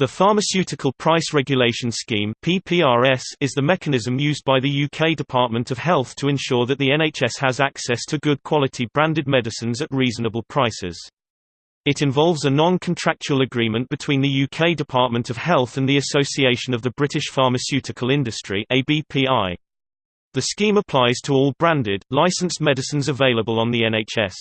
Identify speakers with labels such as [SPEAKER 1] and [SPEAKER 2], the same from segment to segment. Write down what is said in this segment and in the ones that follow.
[SPEAKER 1] The Pharmaceutical Price Regulation Scheme (PPRS) is the mechanism used by the UK Department of Health to ensure that the NHS has access to good quality branded medicines at reasonable prices. It involves a non-contractual agreement between the UK Department of Health and the Association of the British Pharmaceutical Industry (ABPI). The scheme applies to all branded, licensed medicines available on the NHS.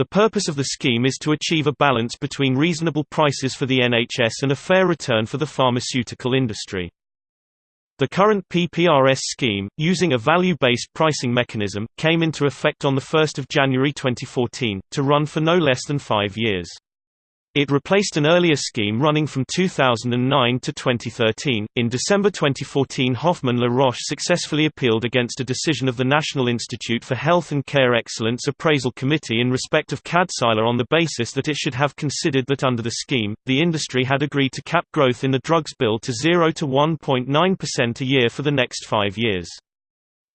[SPEAKER 1] The purpose of the scheme is to achieve a balance between reasonable prices for the NHS and a fair return for the pharmaceutical industry. The current PPRS scheme, using a value-based pricing mechanism, came into effect on 1 January 2014, to run for no less than five years. It replaced an earlier scheme running from 2009 to 2013. In December 2014, Hoffmann La Roche successfully appealed against a decision of the National Institute for Health and Care Excellence Appraisal Committee in respect of Kadcyla on the basis that it should have considered that under the scheme, the industry had agreed to cap growth in the drugs bill to 0 to 1.9% a year for the next five years.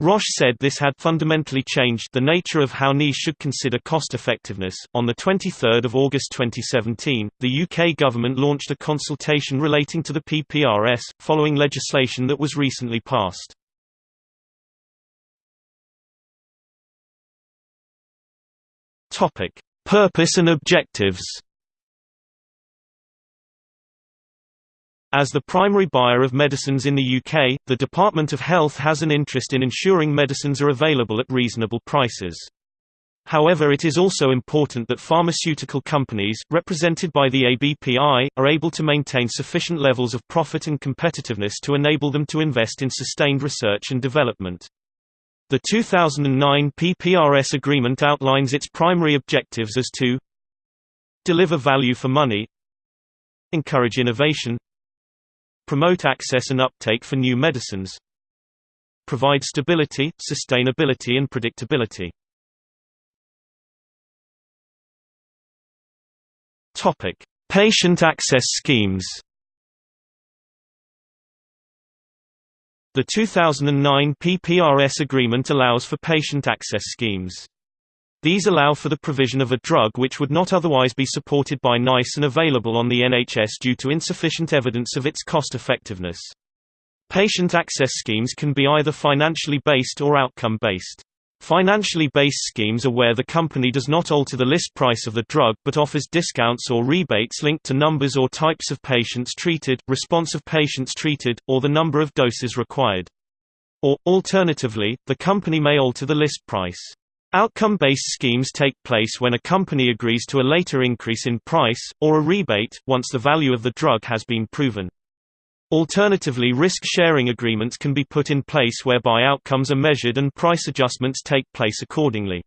[SPEAKER 1] Roche said this had fundamentally changed the nature of how NICE should consider cost effectiveness. On the 23rd of August 2017, the UK government launched a consultation relating to the PPRS, following legislation that was recently passed. Topic: Purpose and objectives. As the primary buyer of medicines in the UK, the Department of Health has an interest in ensuring medicines are available at reasonable prices. However it is also important that pharmaceutical companies, represented by the ABPI, are able to maintain sufficient levels of profit and competitiveness to enable them to invest in sustained research and development. The 2009 PPRS agreement outlines its primary objectives as to deliver value for money encourage innovation Promote access and uptake for new medicines. Provide stability, sustainability and predictability. Topic: Patient access schemes. The 2009 PPRS agreement allows for patient access schemes. These allow for the provision of a drug which would not otherwise be supported by NICE and available on the NHS due to insufficient evidence of its cost-effectiveness. Patient access schemes can be either financially based or outcome-based. Financially based schemes are where the company does not alter the list price of the drug but offers discounts or rebates linked to numbers or types of patients treated, response of patients treated, or the number of doses required. Or, alternatively, the company may alter the list price. Outcome-based schemes take place when a company agrees to a later increase in price, or a rebate, once the value of the drug has been proven. Alternatively risk-sharing agreements can be put in place whereby outcomes are measured and price adjustments take place accordingly.